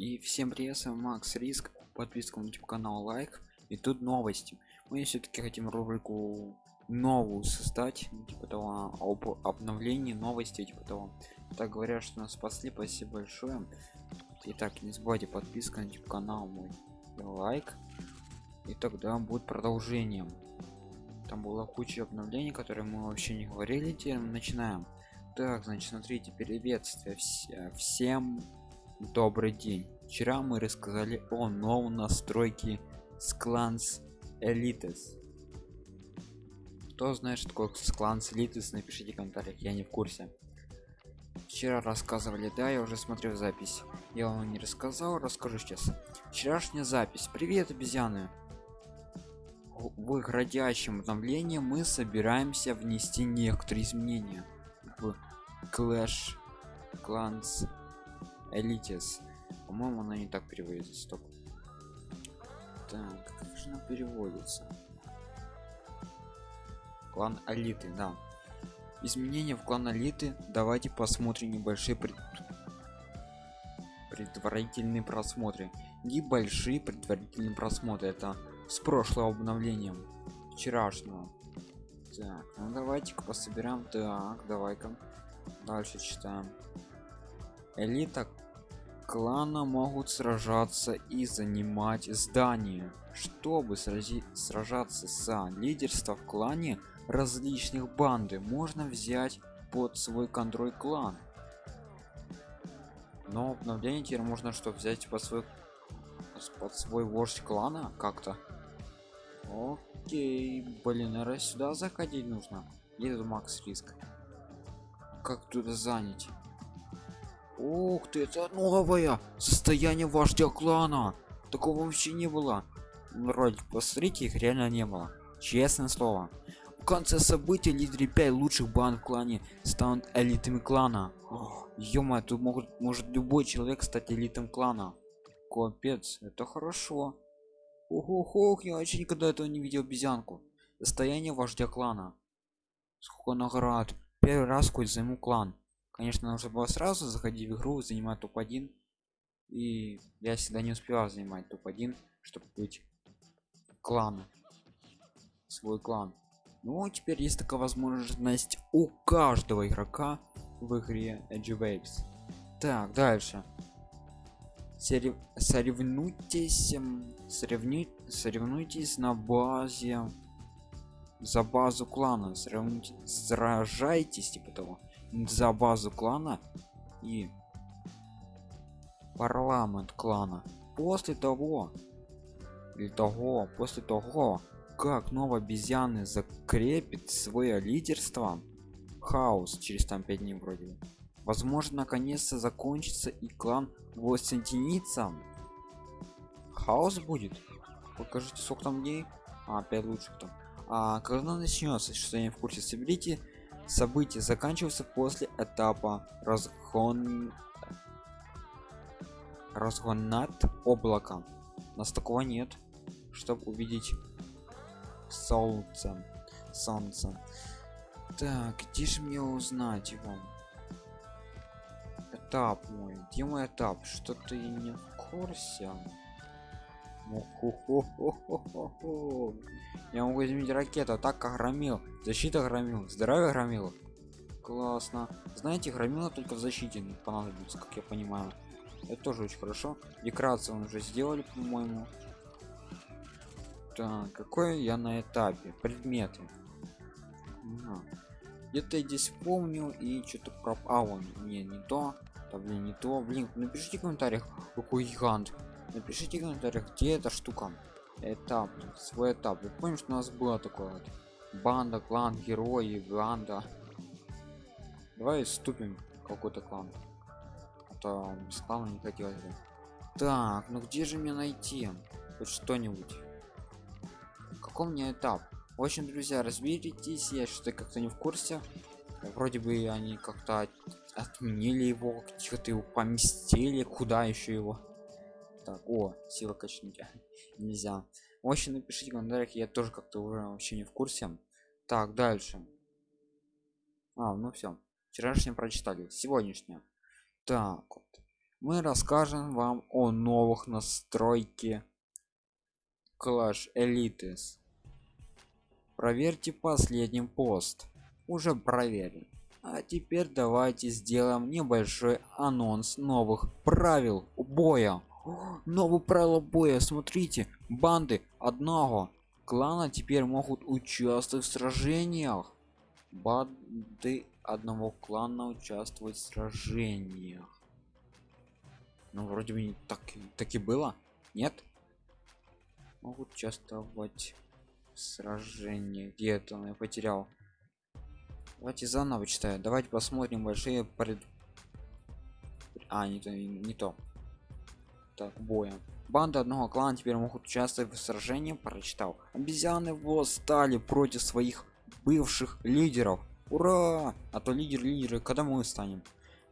И всем привет, с вами Макс Риск, подписка на YouTube канал, лайк. И тут новости. Мы все-таки хотим рубрику новую создать, ну, типа того, об обновлении новости, типа того. Так говорят, что нас спасли, спасибо большое. Итак, не забывайте подписка на YouTube канал мой, лайк. И тогда будет продолжение. Там была куча обновлений, которые мы вообще не говорили, теперь начинаем. Так, значит, смотрите, приветствие вс всем добрый день. Вчера мы рассказали о новой настройке Sklans Elites кто знает что такое Sklans Elites напишите в комментариях я не в курсе. Вчера рассказывали да я уже смотрел запись. Я вам не рассказал расскажу сейчас. Вчерашняя запись. Привет обезьяны! В их родящем обновлении мы собираемся внести некоторые изменения в Clash Clans Элитис. По-моему, она не так переводится. Стоп. Так, как же она переводится? Клан Алиты, да. Изменения в клан Алиты. Давайте посмотрим небольшие пред... предварительные просмотры. Небольшие предварительные просмотры. Это с прошлого обновлением. Вчерашнего. Так, ну давайте-ка пособираем. Так, давай-ка. Дальше читаем. Элита клана могут сражаться и занимать здания чтобы срази сражаться за лидерство в клане различных банды можно взять под свой контроль клан. Но обновление теперь можно что взять под свой под свой вождь клана как-то? Окей блин наверное сюда заходить нужно тут макс риск. Как туда занять Ух ты, это новое состояние вождя клана. Такого вообще не было. Вроде посмотрите, их реально не было. Честное слово. В конце событий лидеры 5 лучших банд в клане станут элитами клана. ё тут могут, может любой человек стать элитом клана. Капец, это хорошо. ох ох я вообще никогда этого не видел обезьянку. Состояние вождя клана. Сколько наград. Первый раз хоть займу клан конечно нужно было сразу заходить в игру занимать топ-1 и я всегда не успевал занимать топ-1 чтобы быть клан свой клан. Ну теперь есть такая возможность у каждого игрока в игре Edge Waves. так дальше. Сорев... соревнуйтесь соревнуй... соревнуйтесь на базе за базу клана. Сравните сражайтесь типа того за базу клана и парламент клана. После того или того после того как новый обезьяны закрепит свое лидерство хаос через там 5 дней вроде возможно наконец-то закончится и клан воссоединится хаос будет? Покажите сколько там дней. А 5 лучших там. А когда начнется что я не в курсе. Соберите события заканчиваются после этапа разгон разгон над облаком нас такого нет чтобы увидеть солнце солнце. Так где же мне узнать его? Этап мой где мой этап? Что ты не в курсе я могу изменить ракету атака громил. Защита громил. Здоровье громил. Классно. Знаете громила только в защите понадобится как я понимаю. Это тоже очень хорошо. Декорацию мы уже сделали по моему так какой я на этапе? Предметы. Где-то я здесь помню и что-то про он не не то. Да блин не то. Блин напишите в комментариях какой гигант напишите в комментариях где эта штука. Этап свой этап. Вы помните что у нас было такое вот банда клан герои банда? Давай ступим какой-то клан. А то без клана не хотелось бы так ну где же мне найти? Хоть что-нибудь. Какой мне этап? В общем друзья разберитесь я что-то как-то не в курсе. Вроде бы они как-то отменили его что-то его поместили. Куда еще его так о сила качнуть нельзя в напишите в комментариях я тоже как-то уже вообще не в курсе так дальше а ну все вчерашнее прочитали сегодняшнее так вот мы расскажем вам о новых настройке Clash Elites. Проверьте последний пост. Уже проверен. А теперь давайте сделаем небольшой анонс новых правил боя. О, новые правила боя, смотрите, банды одного клана теперь могут участвовать в сражениях. Банды одного клана участвовать в сражениях. Ну вроде бы не так, так и было, нет? Могут участвовать в сражении. Где это я потерял? Давайте заново читаю. Давайте посмотрим большие пред... А, не то, не то. Так, боя. Банда одного клана теперь могут участвовать в сражении, прочитал. Обезьяны восстали против своих бывших лидеров. Ура! А то лидер лидеры, когда мы станем?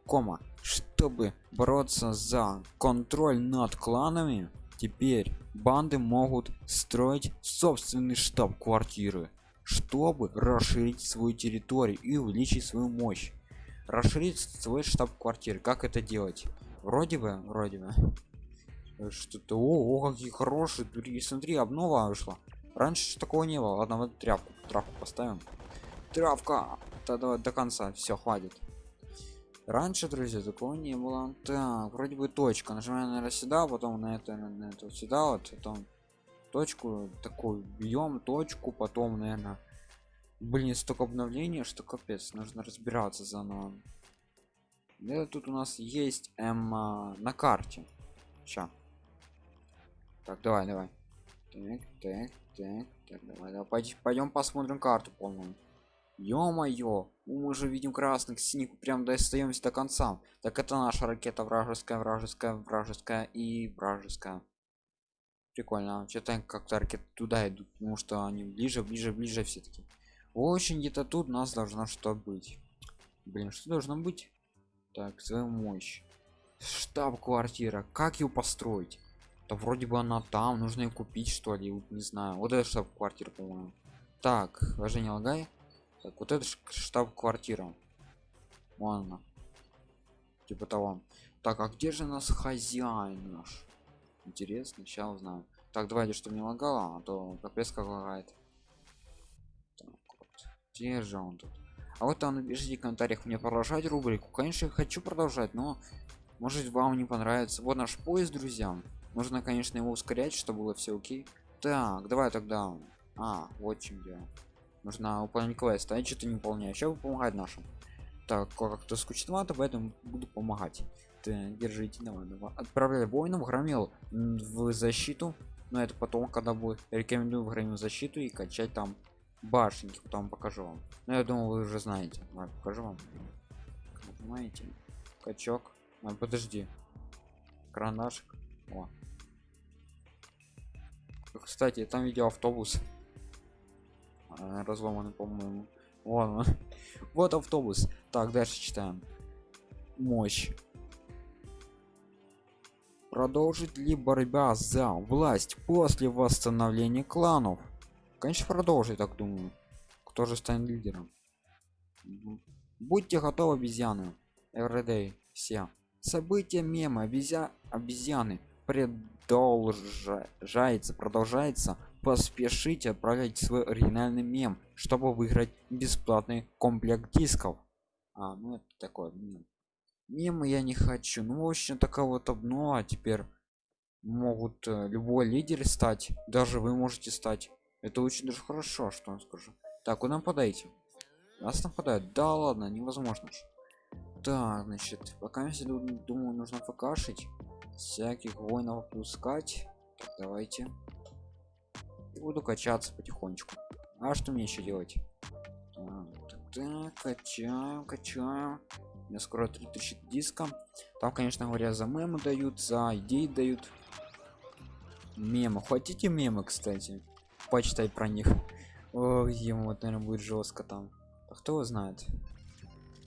Кома. Чтобы бороться за контроль над кланами, теперь банды могут строить собственный штаб-квартиры чтобы расширить свою территорию и увеличить свою мощь расширить свой штаб-квартиры как это делать вроде бы вроде бы что-то о, о какие хорошие туристы смотри обнова вышла. Раньше такого не было. Ладно вот тряпку травку поставим. Травка тогда до конца. Все хватит. Раньше друзья такого не было. Так вроде бы точка. Нажимаем наверное сюда потом на это на это сюда вот потом точку такую бьем точку потом наверное блин столько обновления что капец нужно разбираться заново. Это тут у нас есть м а, на карте. Ща. Так давай давай. Так так так, так давай, давай. Пойдем посмотрим карту полную. Ё-моё мы же видим красных синих прям достаемся до конца. Так это наша ракета вражеская вражеская вражеская и вражеская. Прикольно что-то как-то ракеты туда идут потому что они ближе ближе ближе все-таки очень где-то тут у нас должно что быть. Блин что должно быть? Так свою мощь. Штаб-квартира. Как ее построить то вроде бы она там нужно ее купить что ли не знаю. Вот это штаб-квартира по-моему. Так даже не лагай. Так вот это штаб-квартира. Вон она. Типа того. Так а где же нас хозяин наш? Интересно сейчас узнаю. Так давайте чтобы не лагало а то капец как лагает. Так, вот. где же он тут? А вот там напишите в комментариях мне продолжать рубрику. Конечно я хочу продолжать но может вам не понравится. Вот наш поезд друзья нужно конечно его ускорять чтобы было все окей. Так давай тогда. А вот чем дело. Нужно выполнить квест а я что-то не выполняю сейчас помогать нашим. Так как-то скучновато поэтому буду помогать. Так, держите давай, давай. отправляй воинов громил в защиту. Но это потом когда будет. Рекомендую в громил защиту и качать там башенки потом покажу вам. Но я думаю вы уже знаете. Давай покажу вам. Нажимаете качок. А, подожди. Карандашик. О. кстати там видео автобус а, разломанный по-моему. Вон вот автобус. Так дальше читаем. Мощь. Продолжит ли борьба за власть после восстановления кланов? Конечно продолжит так думаю. Кто же станет лидером? Будьте готовы обезьяны. Everyday все. События мема обезья обезьяны продолжается продолжается поспешите отправлять свой оригинальный мем чтобы выиграть бесплатный комплект дисков. А ну это такое мем мимо я не хочу. Ну в общем такого вот обно а теперь могут э, любой лидер стать даже вы можете стать. Это очень даже хорошо что я скажу. Так куда нападайте нас нападают да ладно невозможно. Так значит пока я думаю нужно покашить всяких воинов пускать давайте. И буду качаться потихонечку. А что мне еще делать? Так, так, так качаем качаем. Мне скоро 3000 диска там конечно говоря за мемы дают за идеи дают. Мемы. Хотите мемы кстати? Почитать про них. Ой, ему вот наверное будет жестко там. А кто знает?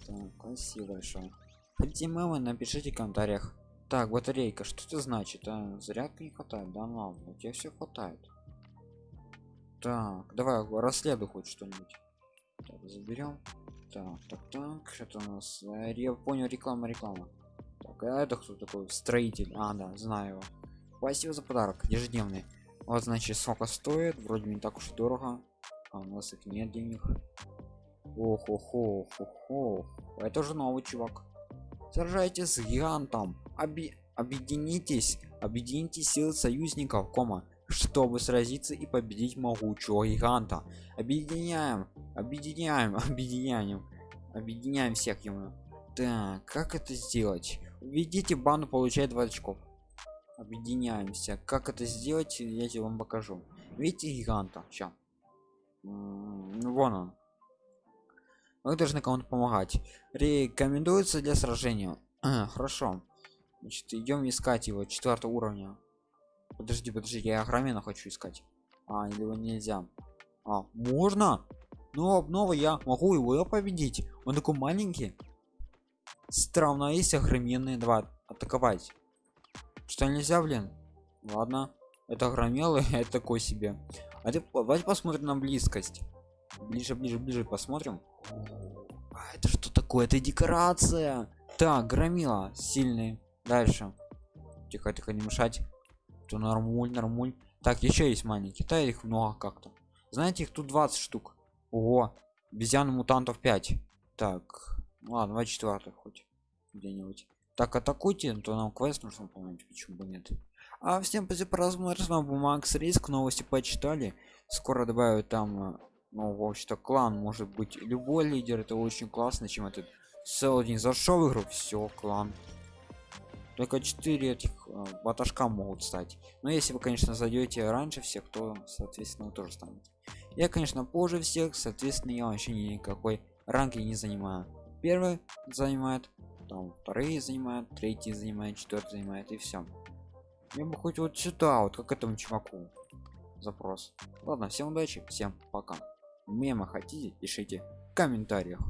Так, спасибо большое. Хотите мемы? Напишите в комментариях так батарейка что это значит а зарядка не хватает да ладно у тебя все хватает так давай расследуй хоть что-нибудь заберем так так так что у нас я понял реклама реклама Так, а это кто такой? Строитель. А, да, знаю его. Спасибо за подарок. Ежедневный. Вот, значит, сколько стоит. Вроде не так уж и дорого. А у нас их нет денег. ох ох ох ох ох Это уже новый чувак. Сражайтесь с гигантом. Оби объединитесь. Объедините силы союзников, кома, чтобы сразиться и победить могучего гиганта. Объединяем, объединяем, объединяем, объединяем всех ему. Так, как это сделать? Введите бану, получает 20 очков. Объединяемся. Как это сделать, я тебе вам покажу. Видите гиганта? Ну, вон он. Вы должны кому-то помогать. Рекомендуется для сражения. Хорошо. Значит, идем искать его четвертого уровня. Подожди, подожди, я Агромена хочу искать. А, его нельзя. А, можно? Ну, обнова я могу его победить. Он такой маленький. Странно, есть огроменные два атаковать. Что нельзя, блин? Ладно. Это громелы, это такой себе. А ты давайте посмотрим на близкость. Ближе, ближе, ближе посмотрим. А это что такое? Это декорация. Так, громила сильный. Дальше. Тихо, тихо, не мешать. То нормуль, нормуль. Так, еще есть маленькие. Да, их много как-то. Знаете, их тут 20 штук. Ого. Обезьян мутантов 5. Так. Ладно, 24 хоть. Где-нибудь. Так, атакуйте, то нам квест нужно выполнять, почему бы нет. А всем спасибо просмотр, с вами был Макс Риск, новости почитали. Скоро добавят там, э, ну, в общем-то, клан, может быть, любой лидер, это очень классно, чем этот целый день зашел в игру, все, клан. Только 4 этих э, баташка могут стать. Но если вы, конечно, зайдете раньше всех, то, соответственно, вы тоже станете. Я, конечно, позже всех, соответственно, я вообще никакой ранги не занимаю. Первый занимает, там вторые занимают, третий занимает, четвертый занимает и все. Я бы хоть вот сюда, вот как этому чуваку. Запрос. Ладно, всем удачи, всем пока. Мемы хотите, пишите в комментариях.